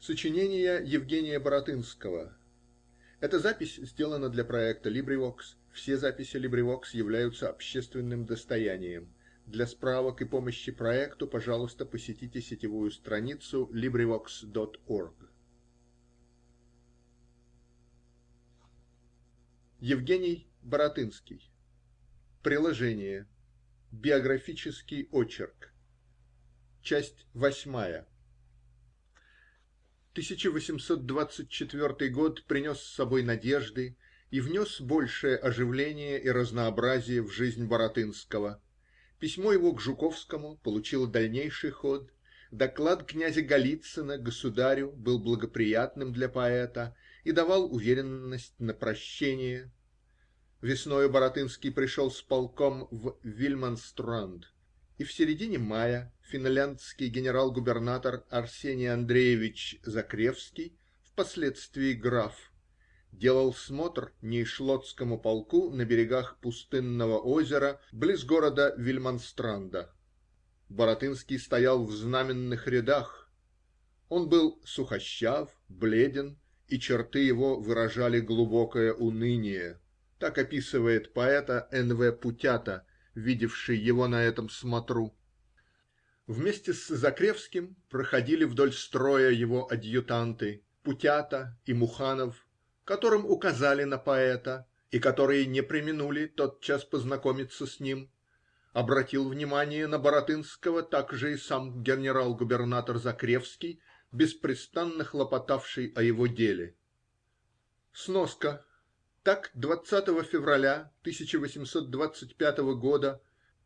Сочинение Евгения Баратынского. Эта запись сделана для проекта LibriVox. Все записи LibriVox являются общественным достоянием. Для справок и помощи проекту, пожалуйста, посетите сетевую страницу LibriVox.org. Евгений Баратынский. Приложение. Биографический очерк. Часть восьмая. 1824 год принес с собой надежды и внес большее оживление и разнообразие в жизнь Баратынского. Письмо его к Жуковскому получило дальнейший ход, доклад князя Голицына государю был благоприятным для поэта и давал уверенность на прощение. Весною Баратынский пришел с полком в Вильманстранд, и в середине мая финляндский генерал-губернатор Арсений Андреевич Закревский, впоследствии граф, делал смотр Нейшлотскому полку на берегах пустынного озера близ города Вильманстранда. Баратынский стоял в знаменных рядах. Он был сухощав, бледен, и черты его выражали глубокое уныние. Так описывает поэта Н. В. Путята, видевший его на этом смотру. Вместе с Закревским проходили вдоль строя его адъютанты Путята и Муханов, которым указали на поэта и которые не преминули тотчас познакомиться с ним. Обратил внимание на Баратынского также и сам генерал-губернатор Закревский, беспрестанно хлопотавший о его деле. Сноска так, 20 февраля 1825 года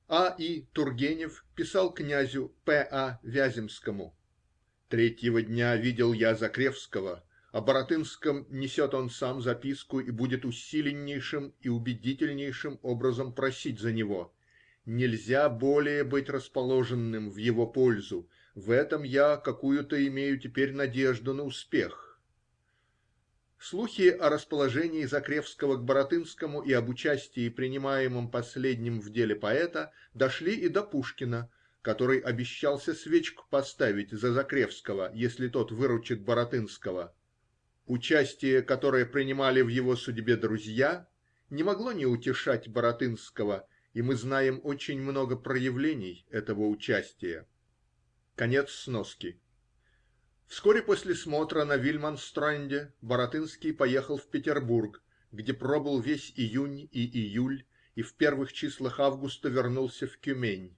А. И. Тургенев писал князю П. А. Вяземскому: Третьего дня видел я Закревского. О Баратынском несет он сам записку и будет усиленнейшим и убедительнейшим образом просить за него. Нельзя более быть расположенным в его пользу. В этом я какую-то имею теперь надежду на успех. Слухи о расположении Закревского к Баратынскому и об участии, принимаемом последним в деле поэта, дошли и до Пушкина, который обещался свечку поставить за Закревского, если тот выручит Баратынского. Участие, которое принимали в его судьбе друзья, не могло не утешать Баратынского, и мы знаем очень много проявлений этого участия. Конец сноски. Вскоре после смотра на Вильманстранде Баратынский поехал в Петербург, где пробыл весь июнь и июль и в первых числах августа вернулся в Тюмень.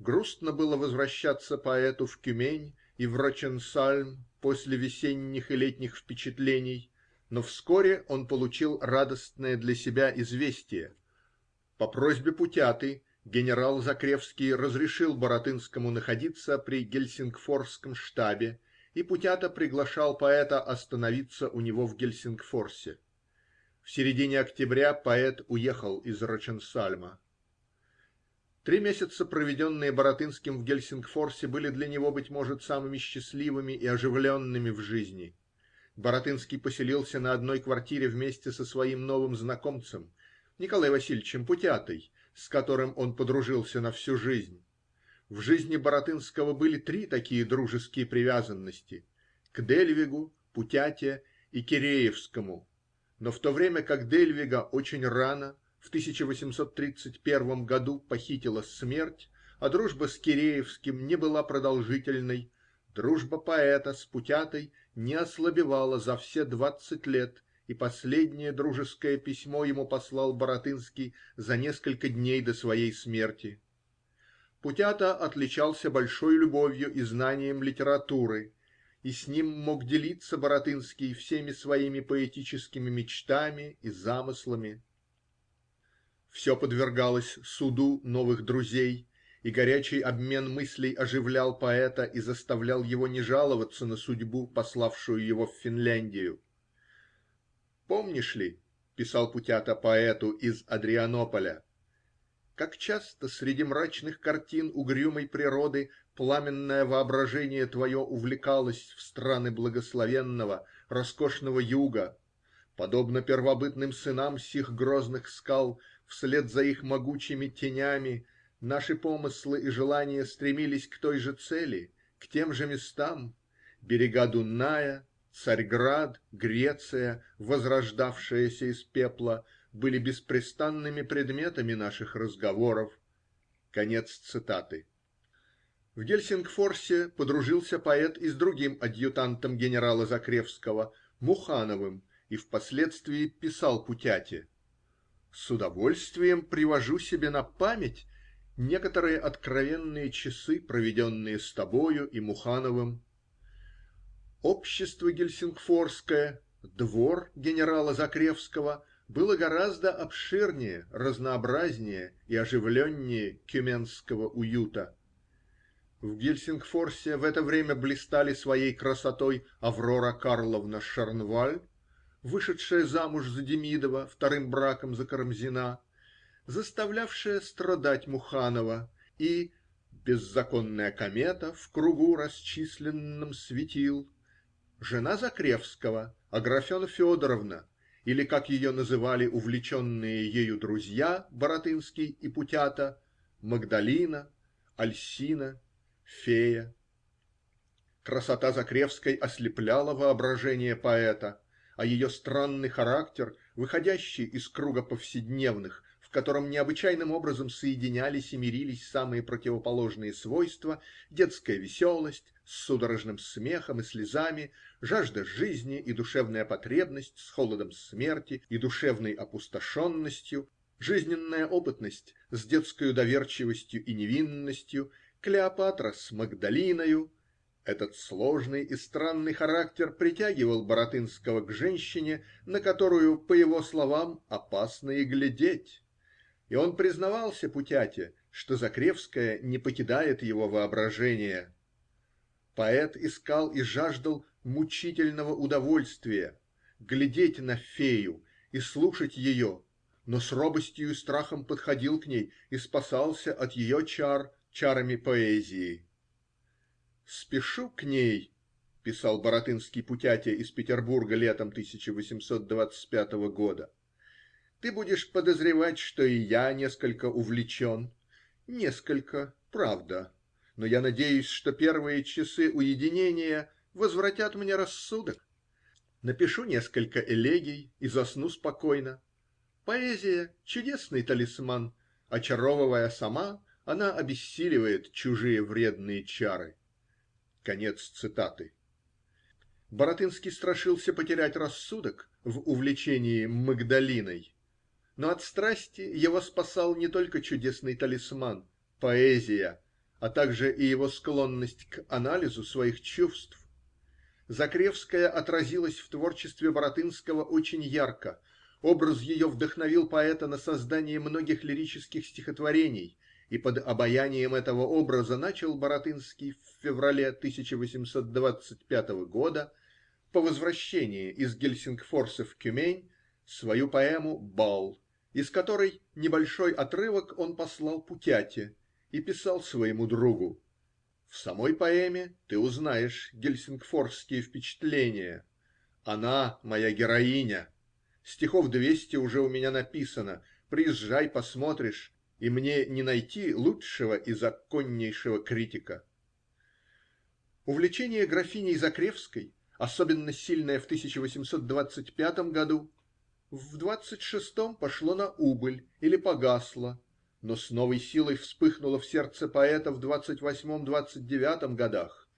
Грустно было возвращаться поэту в Тюмень и в Роченсальм после весенних и летних впечатлений, но вскоре он получил радостное для себя известие. По просьбе Путяты генерал Закревский разрешил Баратынскому находиться при Гельсингфорском штабе и Путята приглашал поэта остановиться у него в Гельсингфорсе. В середине октября поэт уехал из Роченсальма. Три месяца, проведенные Баратынским в Гельсингфорсе, были для него, быть может, самыми счастливыми и оживленными в жизни. Баратынский поселился на одной квартире вместе со своим новым знакомцем Николаем Васильевичем Путятой, с которым он подружился на всю жизнь. В жизни Баратынского были три такие дружеские привязанности: к Дельвигу, Путяте и Киреевскому, но в то время как Дельвига очень рано, в 1831 году, похитила смерть, а дружба с Киреевским не была продолжительной, дружба поэта с Путятой не ослабевала за все двадцать лет, и последнее дружеское письмо ему послал Баратынский за несколько дней до своей смерти. Путята отличался большой любовью и знанием литературы, и с ним мог делиться Баратынский всеми своими поэтическими мечтами и замыслами. Все подвергалось суду новых друзей, и горячий обмен мыслей оживлял поэта и заставлял его не жаловаться на судьбу, пославшую его в Финляндию. "Помнишь ли, -- писал Путята поэту из Адрианополя, как часто среди мрачных картин угрюмой природы пламенное воображение твое увлекалось в страны благословенного, роскошного юга, подобно первобытным сынам сих грозных скал, вслед за их могучими тенями наши помыслы и желания стремились к той же цели, к тем же местам. Берега Дуная, Царьград, Греция, возрождавшаяся из пепла, были беспрестанными предметами наших разговоров. Конец цитаты. В Гельсингфорсе подружился поэт и с другим адъютантом генерала Закревского, Мухановым, и впоследствии писал Путяте: "С удовольствием привожу себе на память некоторые откровенные часы, проведенные с тобою и Мухановым. Общество гельсингфорское, двор генерала Закревского было гораздо обширнее, разнообразнее и оживленнее тюменского уюта. В Гельсингфорсе в это время блистали своей красотой Аврора Карловна Шарнваль, вышедшая замуж за Демидова вторым браком за Карамзина, заставлявшая страдать Муханова, и беззаконная комета в кругу расчисленном светил, жена Закревского, Аграфена Федоровна, или, как ее называли увлеченные ею друзья, Баратынский и Путята, Магдалина, Альсина, Фея. Красота Закревской ослепляла воображение поэта, а ее странный характер, выходящий из круга повседневных, котором необычайным образом соединялись и мирились самые противоположные свойства, детская веселость с судорожным смехом и слезами, жажда жизни и душевная потребность с холодом смерти и душевной опустошенностью, жизненная опытность с детскою доверчивостью и невинностью, Клеопатра с Магдалиною, этот сложный и странный характер притягивал Баратынского к женщине, на которую, по его словам, опасно и глядеть и он признавался Путяте, что Закревская не покидает его воображения. Поэт искал и жаждал мучительного удовольствия глядеть на фею и слушать ее, но с робостью и страхом подходил к ней и спасался от ее чар чарами поэзии. "Спешу к ней", писал Баратынский Путяте из Петербурга летом 1825 года ты будешь подозревать, что и я несколько увлечен. Несколько, правда. Но я надеюсь, что первые часы уединения возвратят мне рассудок. Напишу несколько элегий и засну спокойно. Поэзия – чудесный талисман. Очаровывая сама, она обессиливает чужие вредные чары. Конец цитаты. Баратынский страшился потерять рассудок в увлечении Магдалиной. Но от страсти его спасал не только чудесный талисман – поэзия, а также и его склонность к анализу своих чувств. Закревская отразилась в творчестве Баратынского очень ярко. Образ ее вдохновил поэта на создание многих лирических стихотворений, и под обаянием этого образа начал Баратынский в феврале 1825 года, по возвращении из Гельсингфорса в Тюмень, свою поэму "Бал" из которой небольшой отрывок он послал Путяте и писал своему другу: "В самой поэме ты узнаешь гельсингфорские впечатления. Она моя героиня. Стихов двести уже у меня написано. Приезжай, посмотришь, и мне не найти лучшего и законнейшего критика". Увлечение графиней Закревской, особенно сильное в 1825 году, в двадцать шестом пошло на убыль или погасло, но с новой силой вспыхнуло в сердце поэта в двадцать восьмом-двадцать девятом годах.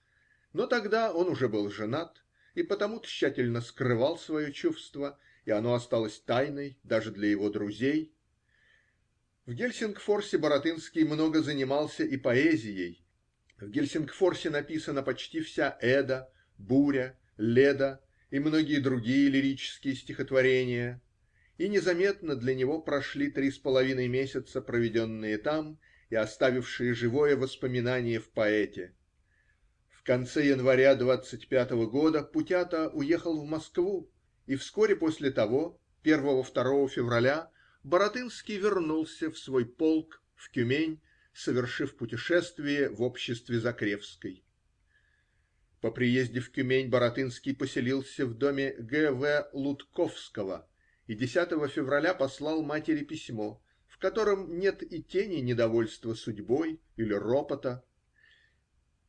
Но тогда он уже был женат и потому тщательно скрывал свое чувство, и оно осталось тайной даже для его друзей. В Гельсингфорсе Баратынский много занимался и поэзией. В Гельсингфорсе написана почти вся Эда, Буря, Леда и многие другие лирические стихотворения, и незаметно для него прошли три с половиной месяца, проведенные там и оставившие живое воспоминание в поэте. В конце января двадцать пятого года Путята уехал в Москву, и вскоре после того, первого-второго февраля, Баратынский вернулся в свой полк в Тюмень, совершив путешествие в обществе Закревской. По приезде в Тюмень Баратынский поселился в доме Г. В. Лутковского и 10 февраля послал матери письмо, в котором нет и тени недовольства судьбой или ропота.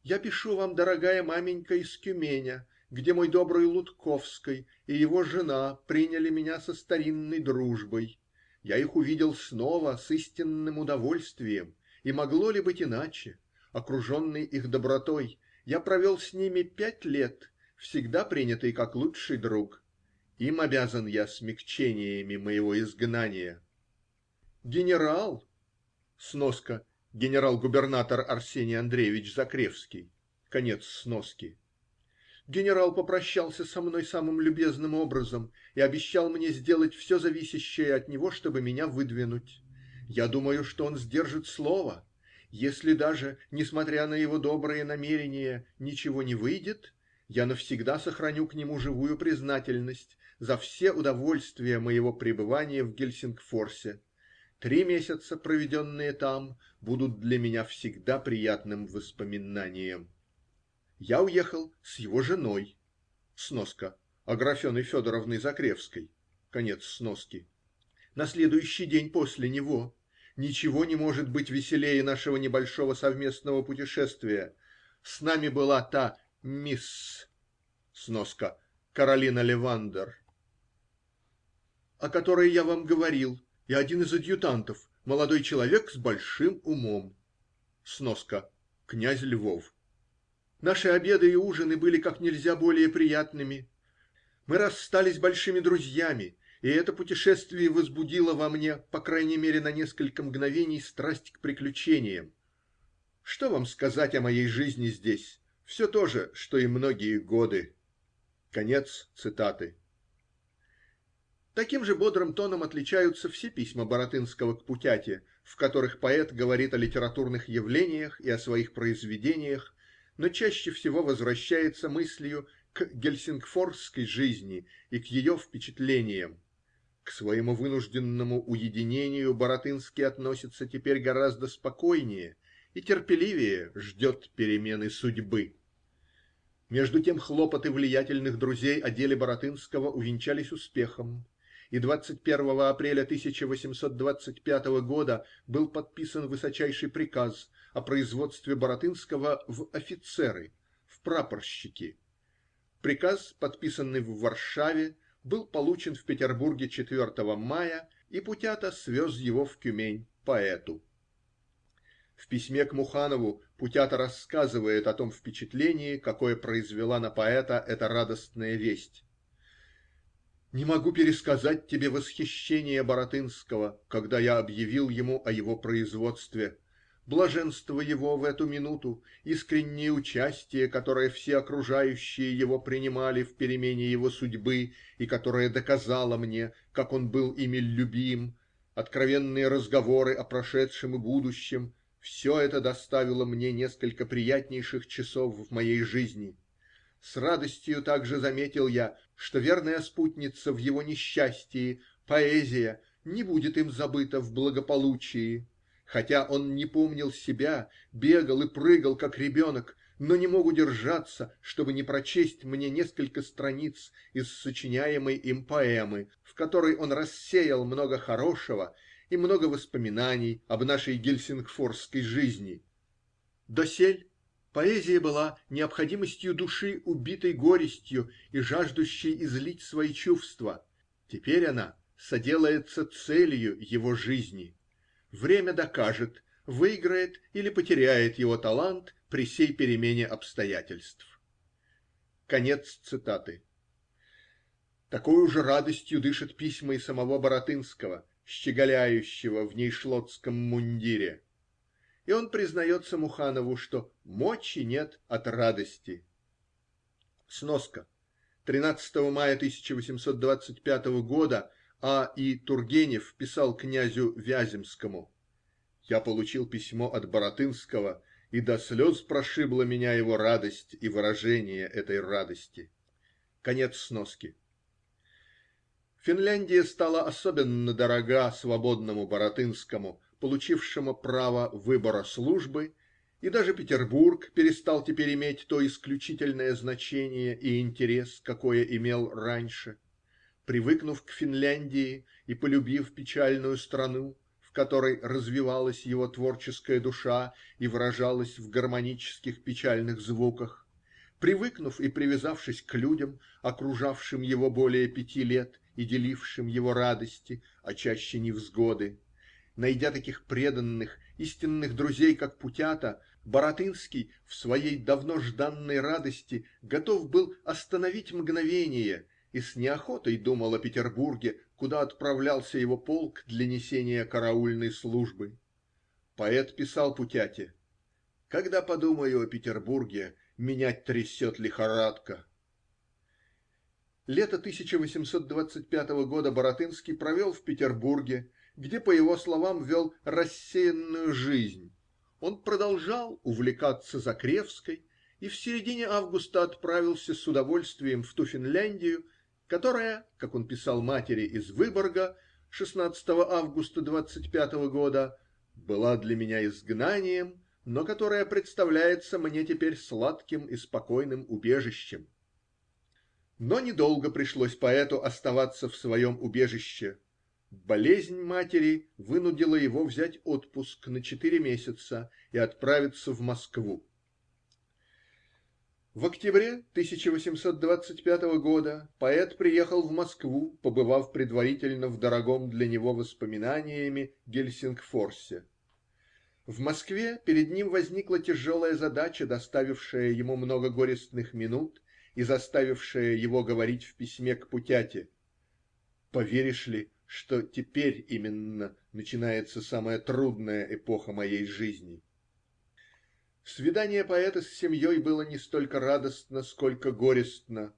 Я пишу вам, дорогая маменька, из Тюменя, где мой добрый Лутковский и его жена приняли меня со старинной дружбой. Я их увидел снова с истинным удовольствием, и могло ли быть иначе? Окруженный их добротой, я провел с ними пять лет, всегда принятый как лучший друг. Им обязан я смягчениями моего изгнания. Генерал (сноска генерал-губернатор Арсений Андреевич Закревский. Конец сноски) генерал попрощался со мной самым любезным образом и обещал мне сделать все зависящее от него, чтобы меня выдвинуть. Я думаю, что он сдержит слово. Если даже, несмотря на его добрые намерения, ничего не выйдет, я навсегда сохраню к нему живую признательность за все удовольствия моего пребывания в Гельсингфорсе. Три месяца, проведенные там, будут для меня всегда приятным воспоминанием. Я уехал с его женой (сноска Аграфеной Федоровной Закревской. Конец сноски) на следующий день после него. Ничего не может быть веселее нашего небольшого совместного путешествия. С нами была та мисс (сноска Каролина Левандер), о которой я вам говорил, и один из адъютантов, молодой человек с большим умом. (Сноска князь Львов). Наши обеды и ужины были как нельзя более приятными. Мы расстались большими друзьями, и это путешествие возбудило во мне, по крайней мере на несколько мгновений, страсть к приключениям. Что вам сказать о моей жизни здесь? Все то же, что и многие годы. Конец цитаты. Таким же бодрым тоном отличаются все письма Баратынского к Путяте, в которых поэт говорит о литературных явлениях и о своих произведениях, но чаще всего возвращается мыслью к гельсингфорской жизни и к ее впечатлениям. К своему вынужденному уединению Баратынский относится теперь гораздо спокойнее и терпеливее ждет перемены судьбы. Между тем хлопоты влиятельных друзей о деле Баратынского увенчались успехом, и 21 апреля 1825 года был подписан высочайший приказ о производстве Баратынского в офицеры, в прапорщики. Приказ, подписанный в Варшаве, был получен в Петербурге 4 мая, и Путята свез его в Тюмень поэту. В письме к Муханову Путята рассказывает о том впечатлении, какое произвела на поэта эта радостная весть: Не могу пересказать тебе восхищение Баратынского, когда я объявил ему о его производстве блаженство его в эту минуту, искреннее участие, которое все окружающие его принимали в перемене его судьбы и которое доказало мне, как он был ими любим, откровенные разговоры о прошедшем и будущем, все это доставило мне несколько приятнейших часов в моей жизни. С радостью также заметил я, что верная спутница в его несчастии, поэзия, не будет им забыта в благополучии. Хотя он не помнил себя, бегал и прыгал, как ребенок, но не мог удержаться, чтобы не прочесть мне несколько страниц из сочиняемой им поэмы, в которой он рассеял много хорошего и много воспоминаний об нашей гельсингфорской жизни. Досель поэзия была необходимостью души, убитой горестью и жаждущей излить свои чувства. Теперь она соделается целью его жизни. Время докажет, выиграет или потеряет его талант при сей перемене обстоятельств. Конец цитаты. Такою же радостью дышат письма и самого Баратынского, щеголяющего в нейшлотском мундире. И он признается Муханову, что мочи нет от радости. Сноска. 13 мая 1825 года а. И. Тургенев писал князю Вяземскому: "Я получил письмо от Баратынского, и до слез прошибла меня его радость и выражение этой радости". Конец сноски. Финляндия стала особенно дорога свободному Баратынскому, получившему право выбора службы, и даже Петербург перестал теперь иметь то исключительное значение и интерес, какое имел раньше. Привыкнув к Финляндии и полюбив печальную страну, в которой развивалась его творческая душа и выражалась в гармонических печальных звуках, привыкнув и привязавшись к людям, окружавшим его более пяти лет и делившим его радости, а чаще невзгоды, найдя таких преданных, истинных друзей, как Путята, Баратынский в своей давно жданной радости готов был остановить мгновение и с неохотой думал о Петербурге, куда отправлялся его полк для несения караульной службы. Поэт писал Путяте: "Когда подумаю о Петербурге, меня трясет лихорадка". Лето 1825 года Баратынский провел в Петербурге, где, по его словам, вел рассеянную жизнь. Он продолжал увлекаться Закревской и в середине августа отправился с удовольствием в ту Финляндию, которая, как он писал матери из Выборга 16 августа 25 года, была для меня изгнанием, но которая представляется мне теперь сладким и спокойным убежищем. Но недолго пришлось поэту оставаться в своем убежище. Болезнь матери вынудила его взять отпуск на четыре месяца и отправиться в Москву. В октябре 1825 года поэт приехал в Москву, побывав предварительно в дорогом для него воспоминаниями Гельсингфорсе. В Москве перед ним возникла тяжелая задача, доставившая ему много горестных минут и заставившая его говорить в письме к Путяте: "Поверишь ли, что теперь именно начинается самая трудная эпоха моей жизни?" Свидание поэта с семьей было не столько радостно, сколько горестно.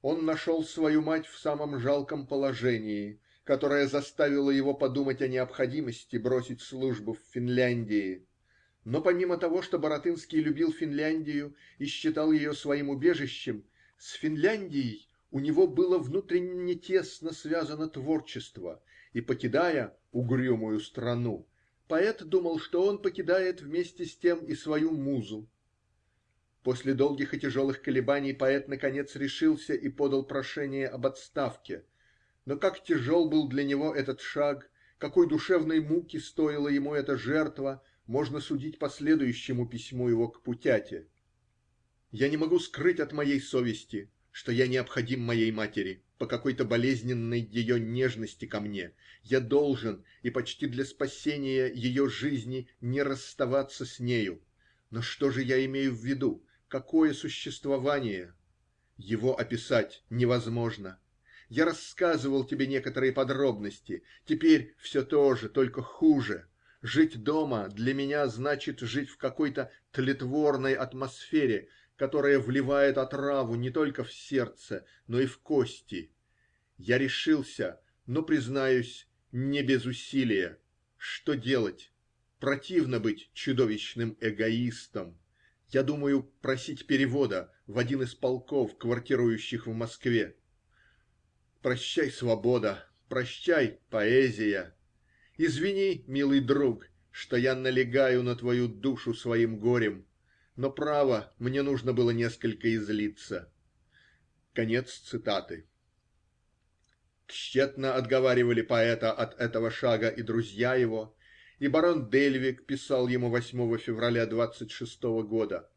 Он нашел свою мать в самом жалком положении, которое заставило его подумать о необходимости бросить службу в Финляндии. Но помимо того, что Баратынский любил Финляндию и считал ее своим убежищем, с Финляндией у него было внутренне тесно связано творчество, и покидая "угрюмую страну", поэт думал, что он покидает вместе с тем и свою музу. После долгих и тяжелых колебаний поэт наконец решился и подал прошение об отставке. Но как тяжел был для него этот шаг, какой душевной муки стоила ему эта жертва, можно судить по следующему письму его к Путяте: "Я не могу скрыть от моей совести, что я необходим моей матери по какой-то болезненной ее нежности ко мне. Я должен, и почти для спасения ее жизни, не расставаться с нею. Но что же я имею в виду? Какое существование? Его описать невозможно. Я рассказывал тебе некоторые подробности. Теперь все то же, только хуже. Жить дома для меня значит жить в какой-то тлетворной атмосфере, которая вливает отраву не только в сердце, но и в кости. Я решился, но, признаюсь, не без усилия. Что делать? Противно быть чудовищным эгоистом. Я думаю просить перевода в один из полков, квартирующих в Москве. Прощай, свобода, прощай, поэзия. Извини, милый друг, что я налегаю на твою душу своим горем но, право, мне нужно было несколько излиться". Конец цитаты. Тщетно отговаривали поэта от этого шага и друзья его, и барон Дельвиг писал ему 8 февраля двадцать шестого года: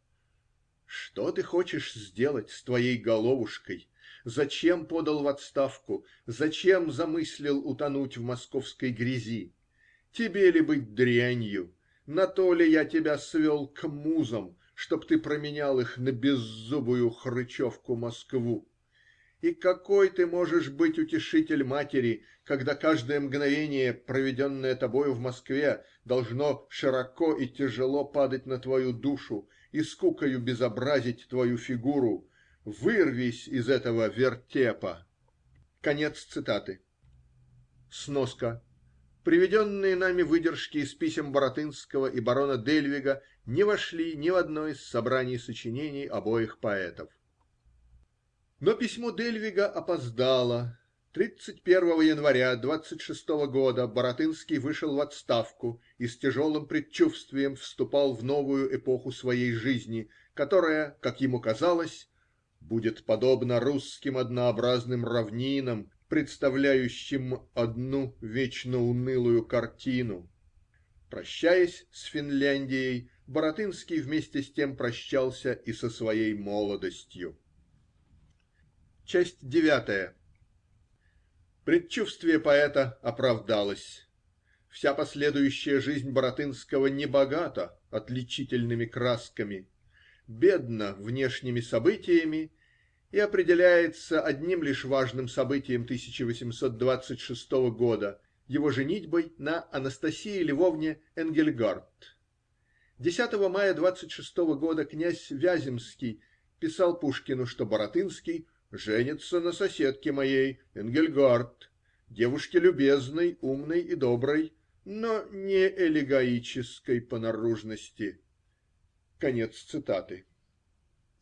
"Что ты хочешь сделать с твоей головушкой? Зачем подал в отставку? Зачем замыслил утонуть в московской грязи? Тебе ли быть дрянью? На то ли я тебя свел к музам, чтоб ты променял их на беззубую хрычевку Москву. И какой ты можешь быть утешитель матери, когда каждое мгновение, проведенное тобою в Москве, должно широко и тяжело падать на твою душу и скукою безобразить твою фигуру? Вырвись из этого вертепа. Конец цитаты. Сноска. Приведенные нами выдержки из писем Баратынского и барона Дельвига не вошли ни в одно из собраний сочинений обоих поэтов. Но письмо Дельвига опоздало. 31 января двадцать шестого года Баратынский вышел в отставку и с тяжелым предчувствием вступал в новую эпоху своей жизни, которая, как ему казалось, будет подобна русским однообразным равнинам представляющим одну вечно унылую картину. Прощаясь с Финляндией, Баратынский вместе с тем прощался и со своей молодостью. Часть девятая. Предчувствие поэта оправдалось. Вся последующая жизнь Баратынского не богата отличительными красками, бедна внешними событиями и определяется одним лишь важным событием 1826 года его женитьбой на Анастасии Львовне Энгельгарт. 10 мая 26 года князь Вяземский писал Пушкину, что Баратынский женится на соседке моей Энгельгарт, девушке любезной, умной и доброй, но не элегоической по наружности. Конец цитаты.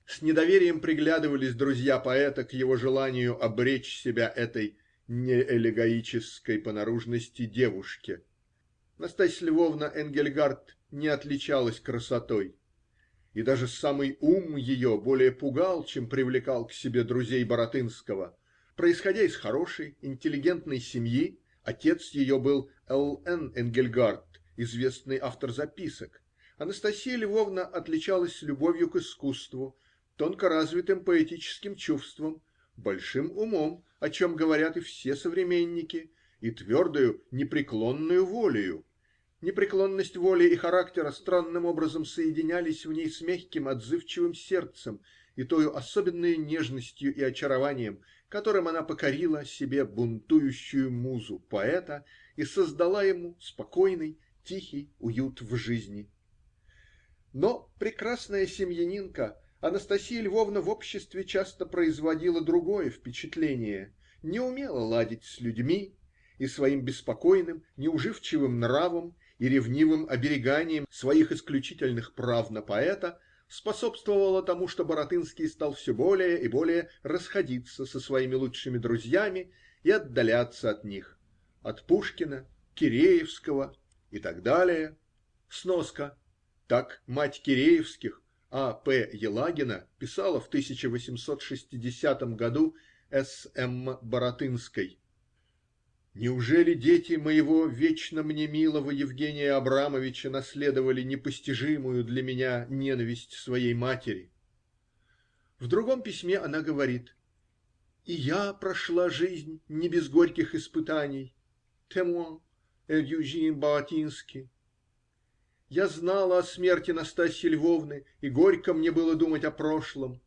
С недоверием приглядывались друзья поэта к его желанию обречь себя этой неэлегоической по наружности девушке. Настасья Львовна Энгельгарт не отличалась красотой, и даже самый ум ее более пугал, чем привлекал к себе друзей Баратынского. Происходя из хорошей, интеллигентной семьи, отец ее был Л. Н. Энгельгарт, известный автор записок. Анастасия Львовна отличалась любовью к искусству, тонко развитым поэтическим чувством, большим умом, о чем говорят и все современники, и твердою, непреклонную волею. Непреклонность воли и характера странным образом соединялись в ней с мягким, отзывчивым сердцем и тою особенной нежностью и очарованием, которым она покорила себе бунтующую музу поэта и создала ему спокойный, тихий уют в жизни. Но прекрасная семьянинка Анастасия Львовна в обществе часто производила другое впечатление, не умела ладить с людьми и своим беспокойным, неуживчивым нравом и ревнивым обереганием своих исключительных прав на поэта способствовала тому, что Баратынский стал все более и более расходиться со своими лучшими друзьями и отдаляться от них, от Пушкина, Киреевского и так далее. Сноска. Так мать Киреевских а. П. Елагина писала в 1860 году С. М. Баратынской: Неужели дети моего вечно мне милого Евгения Абрамовича наследовали непостижимую для меня ненависть своей матери? В другом письме она говорит: И я прошла жизнь не без горьких испытаний. Témoin Баратинский. Я знала о смерти Настасьи Львовны, и горько мне было думать о прошлом.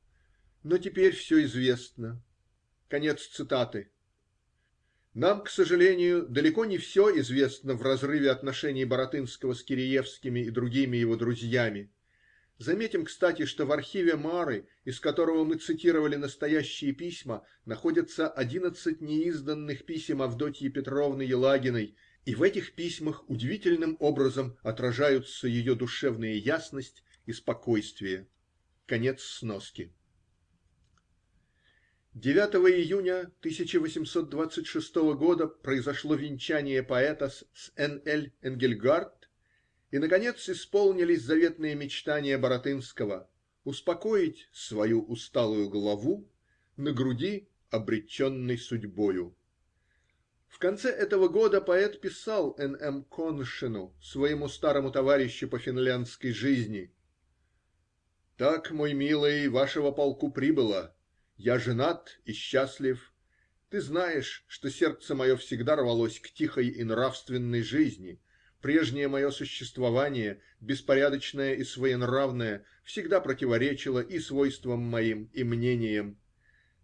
Но теперь все известно. Конец цитаты. Нам, к сожалению, далеко не все известно в разрыве отношений Баратынского с Киреевскими и другими его друзьями. Заметим, кстати, что в архиве Мары, из которого мы цитировали настоящие письма, находятся одиннадцать неизданных писем Авдотьи Петровны Елагиной и в этих письмах удивительным образом отражаются ее душевная ясность и спокойствие. Конец сноски. 9 июня 1826 года произошло венчание поэта с Н.Л. Энгельгарт, и наконец исполнились заветные мечтания Баратынского успокоить свою усталую главу на груди, обреченной судьбою. В конце этого года поэт писал Н. М. Конышину, своему старому товарищу по финляндской жизни: Так, мой милый, вашего полку прибыло. Я женат и счастлив. Ты знаешь, что сердце мое всегда рвалось к тихой и нравственной жизни. Прежнее мое существование, беспорядочное и своенравное, всегда противоречило и свойствам моим, и мнениям.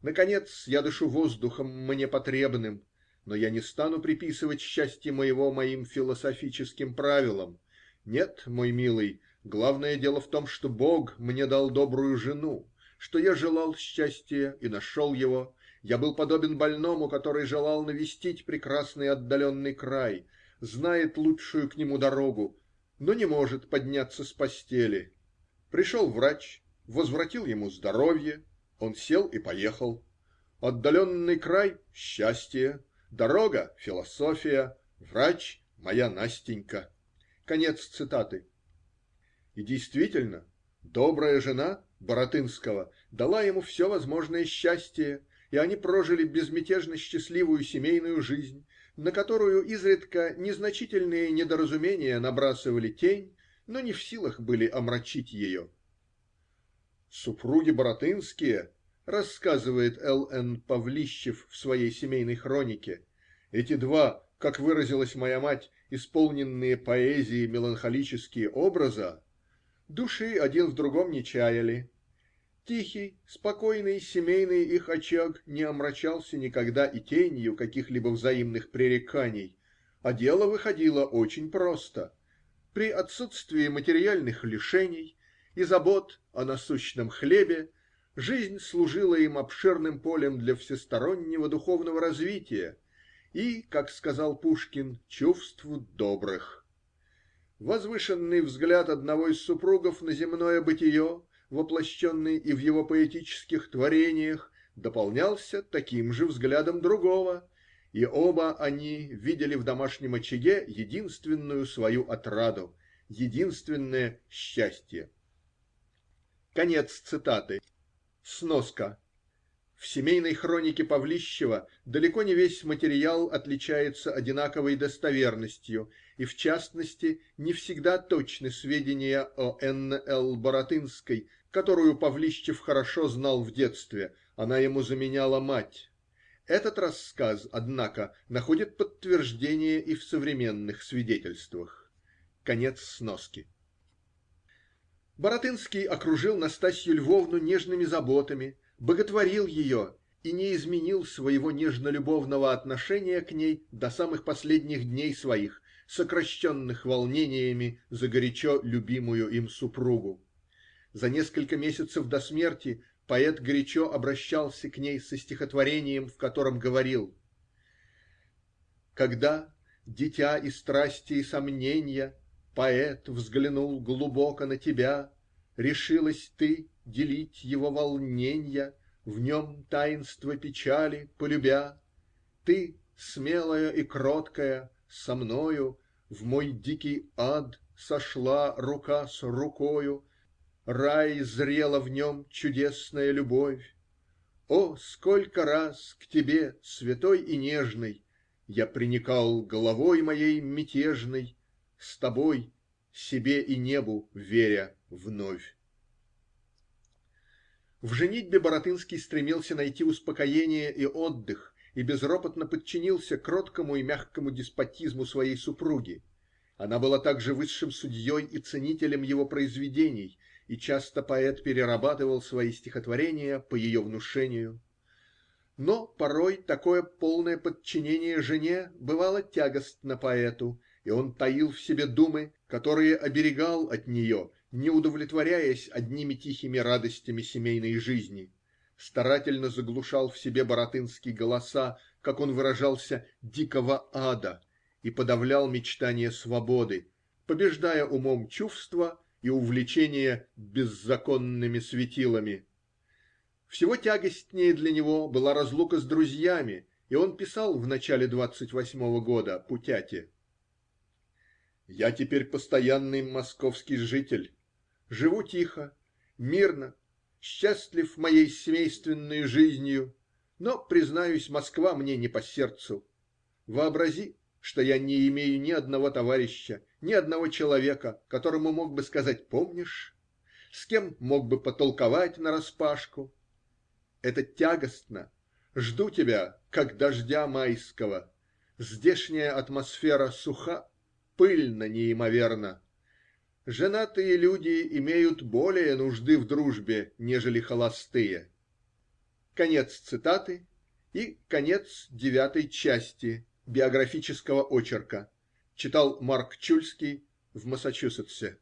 Наконец, я дышу воздухом мне потребным но я не стану приписывать счастье моего моим философическим правилам. Нет, мой милый, главное дело в том, что Бог мне дал добрую жену, что я желал счастья и нашел его. Я был подобен больному, который желал навестить прекрасный отдаленный край, знает лучшую к нему дорогу, но не может подняться с постели. Пришел врач, возвратил ему здоровье, он сел и поехал. Отдаленный край – счастье, Дорога – философия, врач – моя Настенька. Конец цитаты. И действительно, добрая жена Баратынского дала ему все возможное счастье и они прожили безмятежно счастливую семейную жизнь, на которую изредка незначительные недоразумения набрасывали тень, но не в силах были омрачить ее. "Супруги Баратынские, -- рассказывает Л. Н. Павлищев в своей семейной хронике, -- эти два, как выразилась моя мать, исполненные поэзии меланхолические образа, души один в другом не чаяли Тихий, спокойный семейный их очаг не омрачался никогда и тенью каких-либо взаимных пререканий, а дело выходило очень просто. При отсутствии материальных лишений и забот о насущном хлебе жизнь служила им обширным полем для всестороннего духовного развития и, как сказал Пушкин, чувств добрых. Возвышенный взгляд одного из супругов на земное бытие воплощенный и в его поэтических творениях, дополнялся таким же взглядом другого, и оба они видели в домашнем очаге единственную свою отраду, единственное счастье. Конец цитаты. Сноска. В семейной хронике Павлищева далеко не весь материал отличается одинаковой достоверностью, и в частности не всегда точны сведения о Н. Л. Баратынской, которую Павлищев хорошо знал в детстве она ему заменяла мать. Этот рассказ, однако, находит подтверждение и в современных свидетельствах. Конец сноски. Баратынский окружил Настасью Львовну нежными заботами, боготворил ее и не изменил своего нежно-любовного отношения к ней до самых последних дней своих, сокращенных волнениями за горячо любимую им супругу. За несколько месяцев до смерти поэт горячо обращался к ней со стихотворением, в котором говорил: Когда, дитя и страсти и сомненья, Поэт взглянул глубоко на тебя, Решилась ты делить его волненья, В нем таинство печали полюбя. Ты, смелая и кроткая, со мною В мой дикий ад сошла рука с рукою, Рай зрела в нем чудесная любовь. О, сколько раз к тебе, святой и нежной, Я приникал головой моей мятежной, С тобой, себе и небу веря вновь. В женитьбе Баратынский стремился найти успокоение и отдых и безропотно подчинился кроткому и мягкому деспотизму своей супруги. Она была также высшим судьей и ценителем его произведений и часто поэт перерабатывал свои стихотворения по ее внушению. Но порой такое полное подчинение жене бывало тягостно поэту, и он таил в себе думы, которые оберегал от нее, не удовлетворяясь одними тихими радостями семейной жизни. Старательно заглушал в себе баратынский голоса, как он выражался, дикого ада и подавлял мечтание свободы, побеждая умом чувства и увлечение беззаконными светилами. Всего тягостнее для него была разлука с друзьями, и он писал в начале двадцать восьмого года Путяте: "Я теперь постоянный московский житель. Живу тихо, мирно, счастлив моей семейственной жизнью, но, признаюсь, Москва мне не по сердцу. Вообрази, что я не имею ни одного товарища, ни одного человека, которому мог бы сказать "помнишь", с кем мог бы потолковать нараспашку. Это тягостно. Жду тебя, как дождя майского. Здешняя атмосфера суха, пыльна неимоверно. Женатые люди имеют более нужды в дружбе, нежели холостые. Конец цитаты и конец девятой части биографического очерка. Читал Марк Чульский в Массачусетсе.